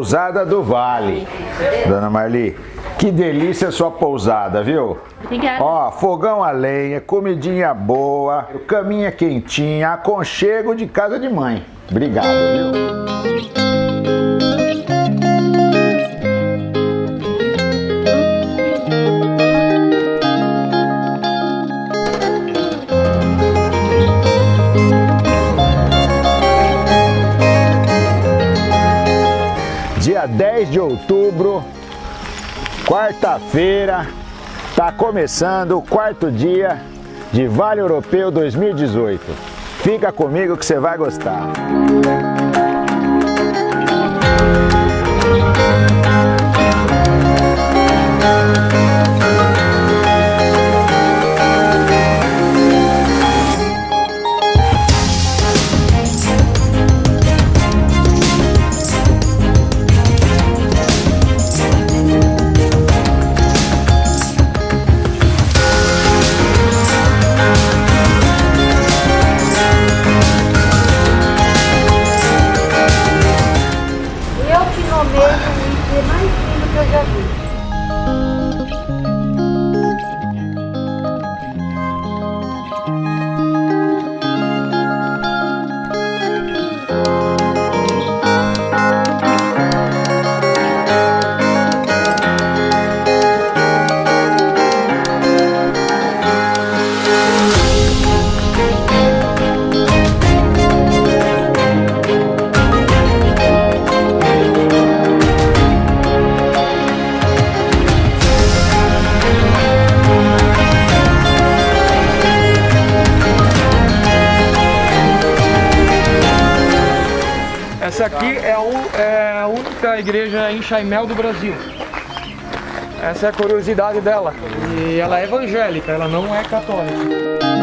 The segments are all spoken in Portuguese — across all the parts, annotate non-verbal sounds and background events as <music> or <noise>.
Pousada do Vale. Dona Marli, que delícia a sua pousada, viu? Obrigada. Ó, fogão a lenha, comidinha boa, caminha quentinha, aconchego de casa de mãe. Obrigado, viu? 10 de outubro, quarta-feira, tá começando o quarto dia de Vale Europeu 2018. Fica comigo que você vai gostar. Essa aqui é é a única igreja em Chaimel do Brasil. Essa é a curiosidade dela. E ela é evangélica, ela não é católica.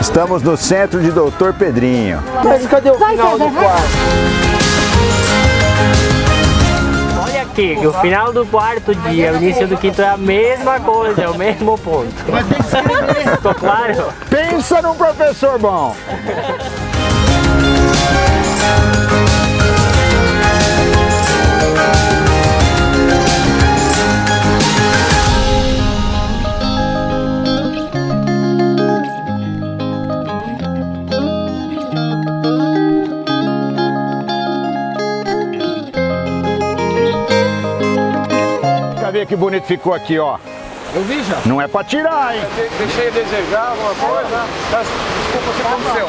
Estamos no centro de Doutor Pedrinho. Mas cadê o final do quarto? Olha aqui, o final do quarto dia, o início do quinto é a mesma coisa, é o mesmo ponto. Mas tem que escrever. Ficou claro? Pensa num professor bom. Quer ver que bonito ficou aqui, ó. Eu vi já. Não é pra tirar, hein? De- Deixei a desejar alguma coisa. Desculpa se aconteceu.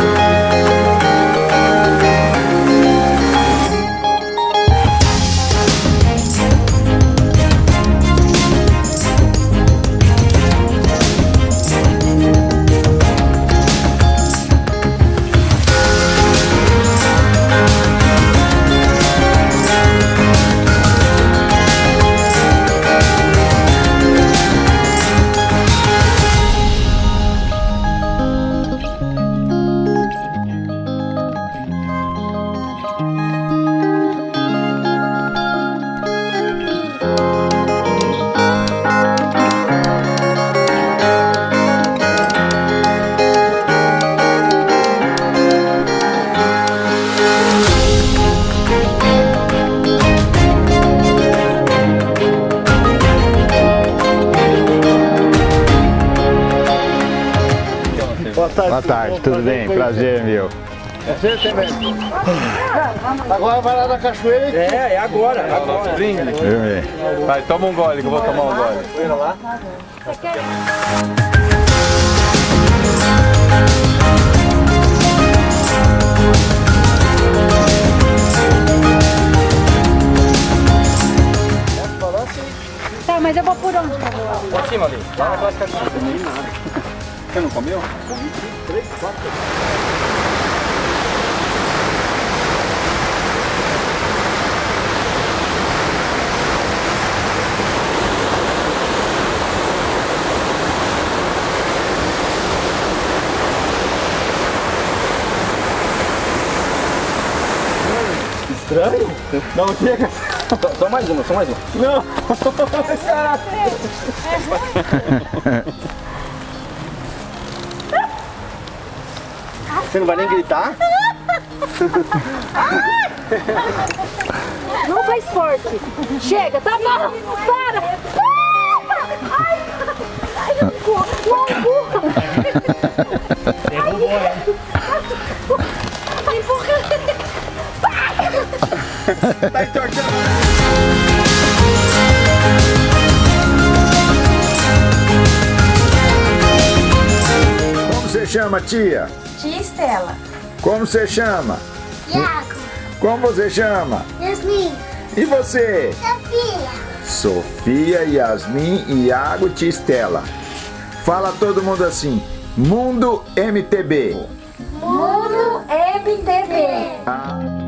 Boa tarde, tudo bem? Prazer, meu. Agora vai lá na cachoeira e É, é agora. agora. Viu, meu? Vai, toma um gole que eu vou tomar um gole. Tá, mas eu vou por onde? Pra cima ali. Lá na classificação. <laughs> Você não comeu? Estranho? Não chega. Só, só mais uma, só mais uma. Não! <laughs> <laughs> Você não vai nem gritar? Não faz forte. Chega, tá bom. Para. Ai, ai, não empurra, não empurra. Empurra. Tá entortando. Chama, tia? Tia Estela. Como você chama? Iago. Como você chama? Yasmin. E você? Sofia. Sofia, Yasmin, Iago, tia Estela. Fala todo mundo assim. Mundo MTB. Mundo MTV. Ah.